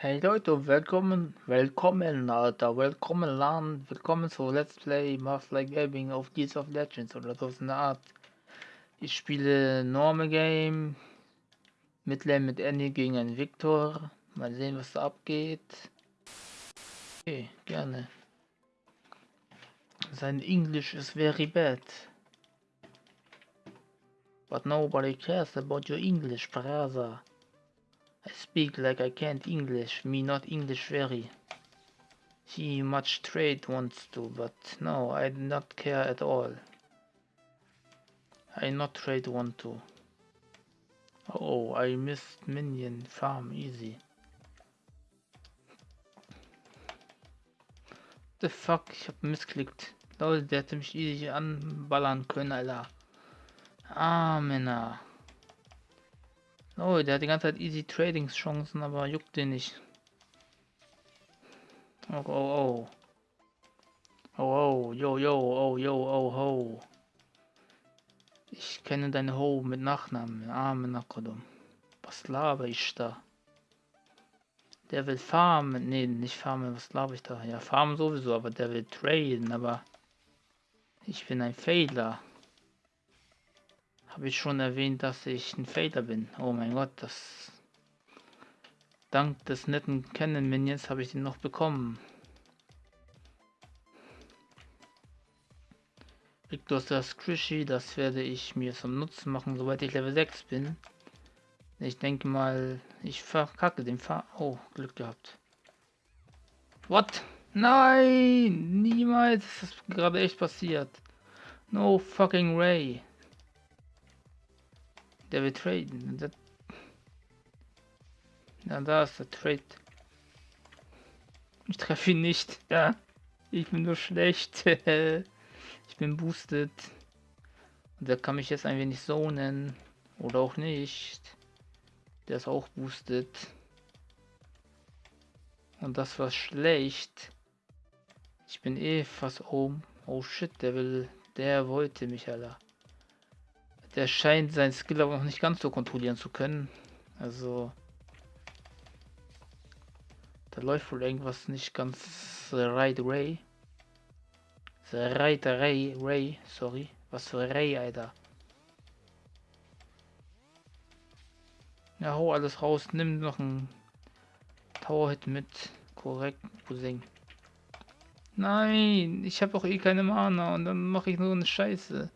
Hey Leute, willkommen, willkommen, Alter, willkommen Land, willkommen zu Let's Play Master Gaming auf Gears of Legends oder so in der Art. Ich spiele Normal Game, Midlane mit Annie gegen einen Victor, mal sehen was da abgeht. Okay, gerne. Sein English is very bad. But nobody cares about your English, brother. Speak like I can't English, me not English very. He much trade wants to, but no, I not care at all. I not trade want to. Oh, I missed minion farm easy. The fuck, ich hab missklickt. Leute, der hätte mich easy anballern können, Alter. Ah, Männer. Oh, der hat die ganze Zeit easy Trading Chancen, aber juckt den nicht. Oh, oh, oh. Oh, oh, yo, yo, oh, yo, oh, ho. Ich kenne deine Ho mit Nachnamen. Arme Nakodum. Was laber ich da? Der will farmen. Nee, nicht farmen. Was laber ich da? Ja, farmen sowieso, aber der will traden, aber ich bin ein Fehler. Habe ich schon erwähnt, dass ich ein Fader bin. Oh mein Gott, das... Dank des netten Kennen-Minions habe ich den noch bekommen. Victor das Squishy, das werde ich mir zum Nutzen machen, sobald ich Level 6 bin. Ich denke mal, ich verkacke den Fahr... Oh, Glück gehabt. What? Nein! Niemals! Das ist gerade echt passiert. No fucking way. Der will traden. Das ja, da ist der Trade. Ich treffe ihn nicht. Ja, ich bin nur schlecht. ich bin boosted. Und der kann mich jetzt ein wenig zonen. Oder auch nicht. Der ist auch boosted. Und das war schlecht. Ich bin eh fast oben. Oh shit, der will. Der wollte mich, Alter. Der scheint sein Skill aber noch nicht ganz so kontrollieren zu können. Also... Da läuft wohl irgendwas nicht ganz right Ray. The right Ray, Ray, sorry. Was für Ray, Alter. Ja, hau alles raus. Nimm noch ein Tower-Hit mit. Korrekt, Cousin. Nein, ich habe auch eh keine Mana und dann mache ich nur eine Scheiße.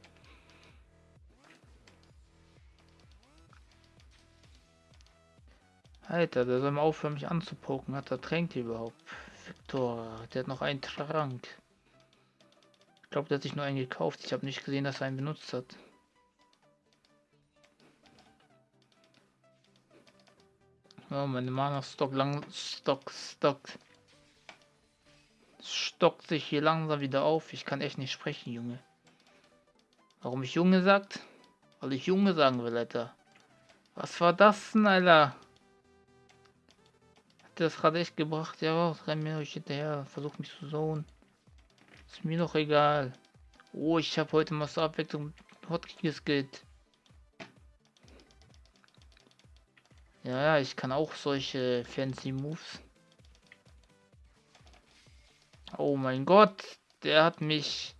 Alter, der soll mal aufhören, mich anzupoken. Hat er Tränke überhaupt? Victor, der hat noch einen Trank. Ich glaube, der hat sich nur einen gekauft. Ich habe nicht gesehen, dass er einen benutzt hat. Oh, meine Mana Stock lang Stock Stock stockt sich hier langsam wieder auf. Ich kann echt nicht sprechen, Junge. Warum ich Junge sagt? Weil ich Junge sagen will, Alter. Was war das denn, Alter? Das gerade echt gebracht. Ja, renn mir euch hinterher, versucht mich zu zonen. Ist mir doch egal. Oh, ich habe heute mal zur Abwechslung Hotkeys geht. Ja, ja, ich kann auch solche fancy Moves. Oh mein Gott, der hat mich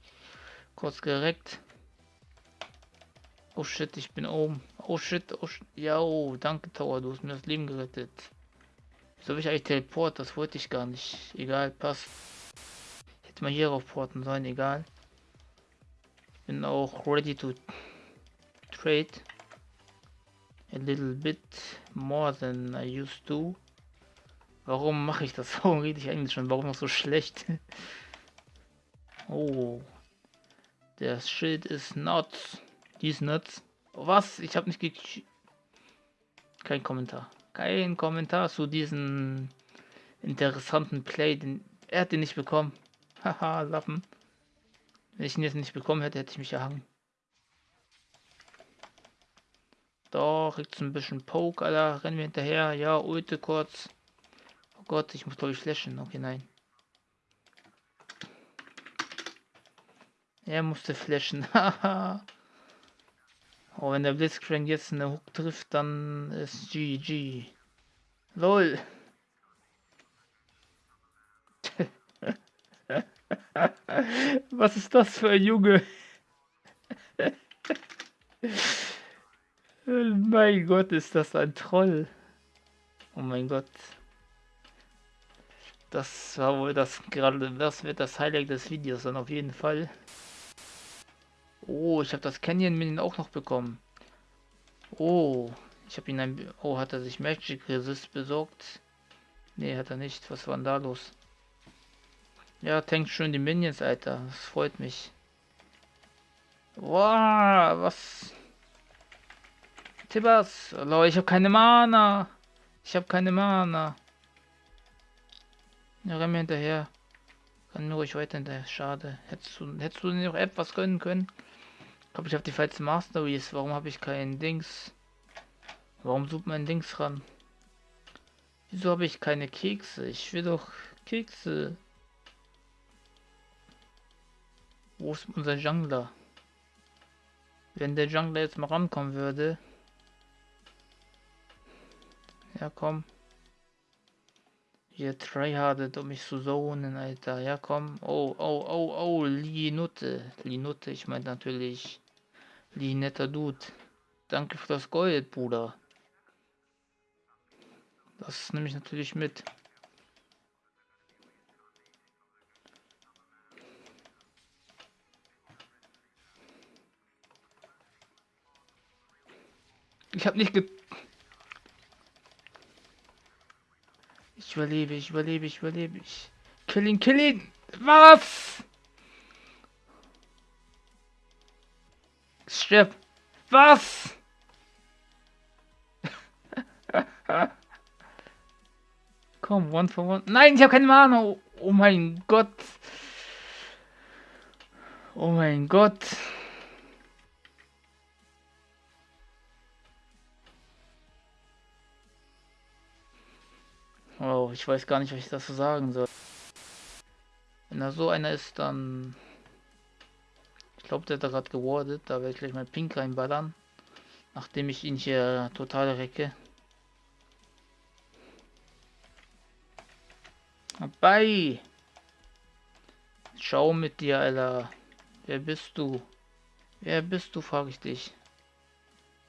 kurz gereckt. Oh shit, ich bin oben. Oh shit, oh shit. Ja, oh, danke Tower, du hast mir das Leben gerettet. So habe ich eigentlich Teleport, das wollte ich gar nicht. Egal, passt. Ich hätte mal hier auf porten sollen, egal. Bin auch ready to trade. A little bit more than I used to. Warum mache ich das? Warum rede ich eigentlich schon? Warum noch so schlecht? oh. Der Schild ist nuts. Die ist nuts. Was? Ich habe nicht ge... Kein Kommentar kein Kommentar zu diesem interessanten Play. Den, er hat den nicht bekommen. Haha, Lappen. Wenn ich ihn jetzt nicht bekommen hätte, hätte ich mich erhangen. Doch, jetzt ein bisschen Poke, Alter. Rennen wir hinterher. Ja, Ulte kurz. Oh Gott, ich muss ich flashen. Okay, nein. Er musste flashen. Haha. Oh, wenn der Blitzcrank jetzt eine Hook trifft, dann ist GG. LOL. Was ist das für ein Junge? Oh mein Gott, ist das ein Troll. Oh mein Gott. Das war wohl das gerade, das wird das Highlight des Videos dann auf jeden Fall. Oh, ich habe das Canyon Minion auch noch bekommen. Oh, ich habe ihn ein... Oh, hat er sich Magic Resist besorgt? Nee, hat er nicht. Was war denn da los? Ja, tankt schön die Minions, Alter. Das freut mich. Wow, was? Tibbers. Leute, ich habe keine Mana. Ich habe keine Mana. Ja, renn mir hinterher. Kann nur ruhig weiter hinterher. Schade. Hättest du, hättest du noch etwas gönnen können? Ich glaube, ich habe die falsche Masteries. Warum habe ich keinen Dings? Warum sucht mein Dings ran? Wieso habe ich keine Kekse? Ich will doch Kekse. Wo ist unser Jungler? Wenn der Jungler jetzt mal rankommen würde. Ja, komm. Ihr tryhardet, um mich zu zonen, Alter. Ja, komm. Oh, oh, oh, oh, Linutte. Linutte, ich meine natürlich Linetter Dude. Danke für das Gold, Bruder. Das nehme ich natürlich mit. Ich habe nicht ge... Ich überlebe, ich überlebe, ich überlebe. Ich... Kill ihn, kill ihn! Was? Stirb! Was? Komm, one for one. Nein, ich habe keine Mana. Oh, oh mein Gott. Oh mein Gott. Oh, ich weiß gar nicht, was ich dazu sagen soll. Wenn da so einer ist, dann... Ich glaube, der hat gerade gewardet. Da werde ich gleich mal Pink reinballern. Nachdem ich ihn hier total recke. Bei. Schau mit dir, Alter. Wer bist du? Wer bist du, frage ich dich.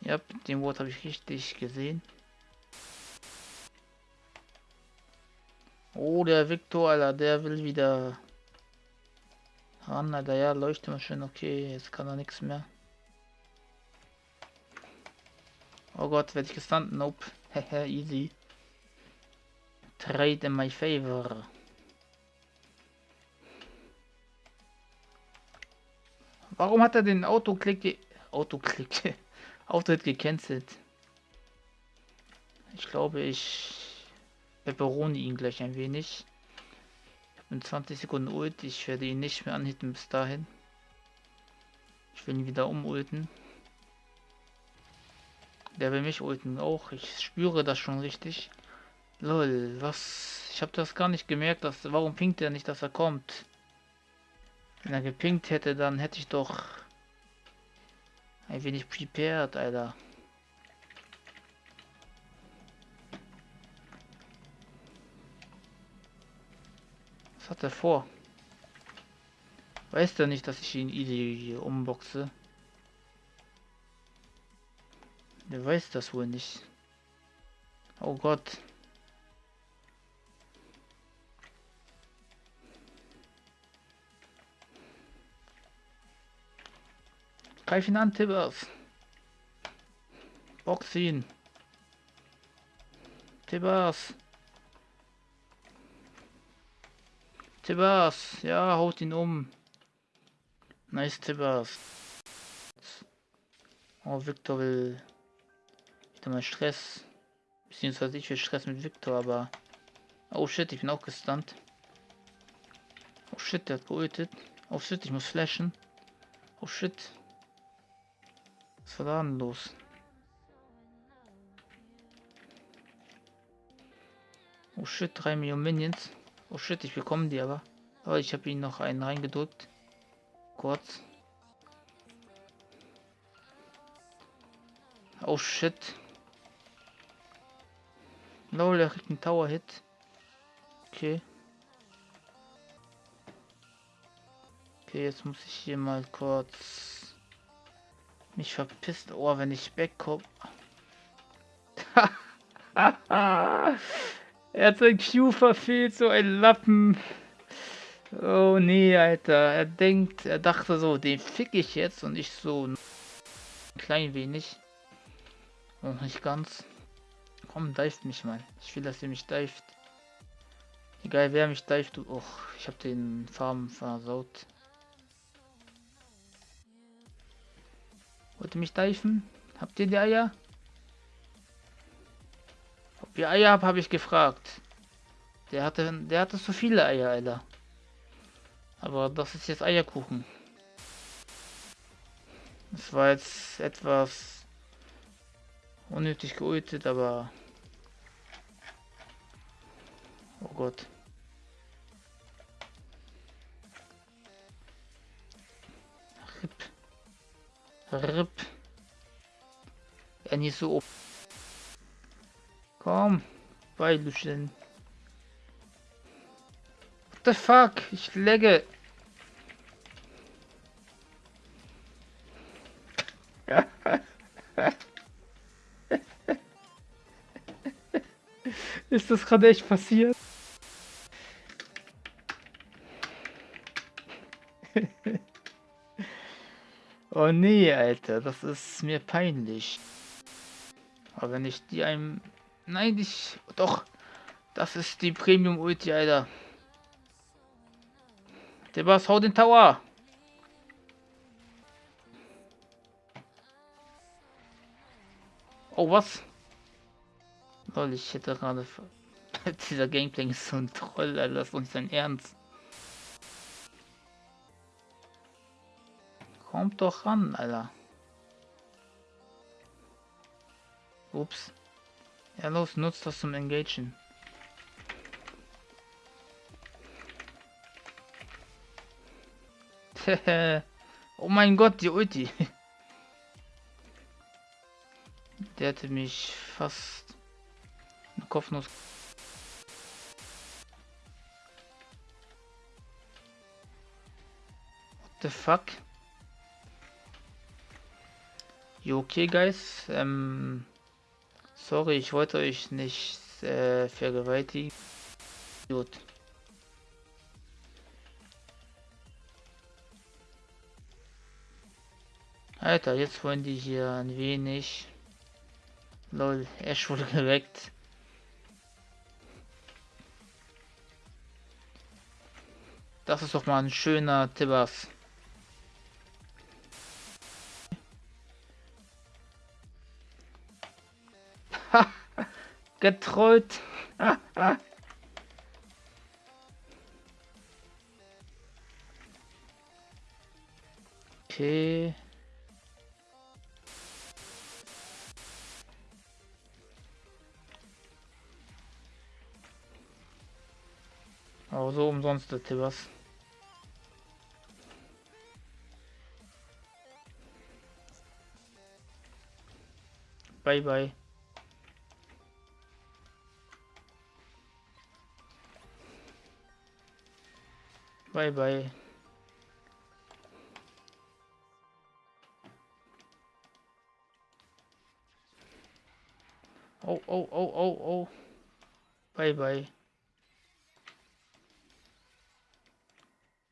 Ja, den Wort habe ich richtig gesehen. Oh, der Victor, Alter, der will wieder ran, Alter. Ja, leuchtet mal schön. Okay, jetzt kann er nichts mehr. Oh Gott, werde ich gestunt? Nope. Hehe, easy. Trade in my favor. Warum hat er den Autoklick Autoklick Autohit gecancelt? Ich glaube, ich beberone ihn gleich ein wenig. In 20 Sekunden Ult. Ich werde ihn nicht mehr anhitten bis dahin. Ich will ihn wieder umulten. Der will mich ulten auch. Ich spüre das schon richtig. Lol, was? Ich habe das gar nicht gemerkt, dass warum pinkt er nicht, dass er kommt? Wenn er gepinkt hätte, dann hätte ich doch ein wenig prepared, Alter. Was hat er vor? Weiß er nicht, dass ich ihn easy umboxe? Der weiß das wohl nicht. Oh Gott. Greif ihn an, Tibbers. Box ihn. Tibbers. Tibbers. Ja, haut ihn um. Nice Tibbers. Oh, Victor will wieder mal Stress. Beziehungsweise ich will Stress mit Victor, aber... Oh shit, ich bin auch gestunt. Oh shit, der hat geultet. Oh shit, ich muss flashen. Oh shit. Was war da denn los? Oh shit, 3 Millionen Minions. Oh shit, ich bekomme die aber. Aber ich habe ihn noch einen reingedrückt. Kurz. Oh shit. Lol, er kriegt einen Tower-Hit. Okay. Okay, jetzt muss ich hier mal kurz mich verpisst. Oh, wenn ich wegkomme. er hat sein Q verfehlt, so ein Lappen. Oh nee, Alter. Er denkt, er dachte so, den fick ich jetzt und ich so ein klein wenig. Noch nicht ganz. Komm, dive mich mal. Ich will, dass ihr mich dived. Egal wer mich dived. Och, ich hab den Farben versaut. Wollt ihr mich diven? Habt ihr die Eier? Ihr Eier habt, habe ich gefragt. Der hatte, der hatte so viele Eier, Alter. Aber das ist jetzt Eierkuchen. Das war jetzt etwas unnötig geultet, aber... Oh Gott. Rip. Rip. Ja, nicht so... Komm, Beiluschen. What the fuck? Ich legge. Ist das gerade echt passiert? oh nee, Alter, das ist mir peinlich. Aber wenn ich die einem... Nein, ich... Doch, das ist die Premium Ulti, Alter. Der was, hau den Tower! Oh, was? Lol, ich hätte gerade... Dieser Gameplay ist so ein Troll, Alter, das ist nicht sein Ernst. Kommt doch ran, Alter. Ups. Ja, los, nutzt das zum Engagen. oh mein Gott, die Ulti. Der hätte mich fast eine Kopfnuss. What the fuck? Jo, okay, guys. Ähm, sorry, ich wollte euch nicht äh, vergewaltigen. Gut. Alter, jetzt wollen die hier ein wenig. Lol, Ash wurde geweckt. Das ist doch mal ein schöner Tibbers. Getrollt. okay. Aber so umsonst der Tibbers. Bye bye. Bye bye. Oh, oh, oh, oh, oh. Bye bye.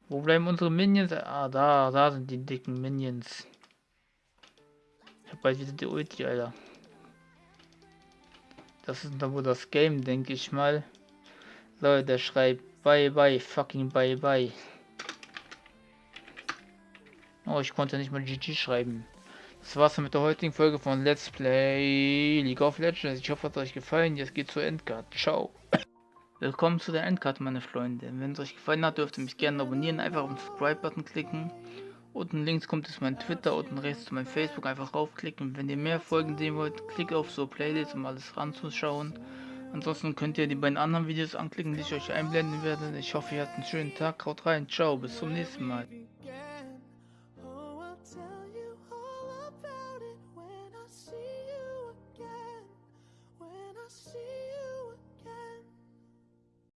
Wo bleiben unsere Minions? Ah, da, da sind die dicken Minions. Ich hab bald wieder die Ulti, Alter. Das ist dann wohl das Game, denke ich mal. Leute, schreibt bye bye, fucking bye bye. Oh, ich konnte nicht mal GG schreiben. Das war's mit der heutigen Folge von Let's Play League of Legends. Ich hoffe, es hat euch gefallen. Jetzt geht's zur Endcard. Ciao. Willkommen zu der Endcard, meine Freunde. Wenn es euch gefallen hat, dürft ihr mich gerne abonnieren. Einfach auf den Subscribe-Button klicken. Unten links kommt es mein Twitter, unten rechts zu meinem Facebook. Einfach raufklicken. Wenn ihr mehr Folgen sehen wollt, klickt auf so Playlist, um alles ranzuschauen. Ansonsten könnt ihr die beiden anderen Videos anklicken, die ich euch einblenden werde. Ich hoffe, ihr habt einen schönen Tag. Haut rein. Ciao. Bis zum nächsten Mal.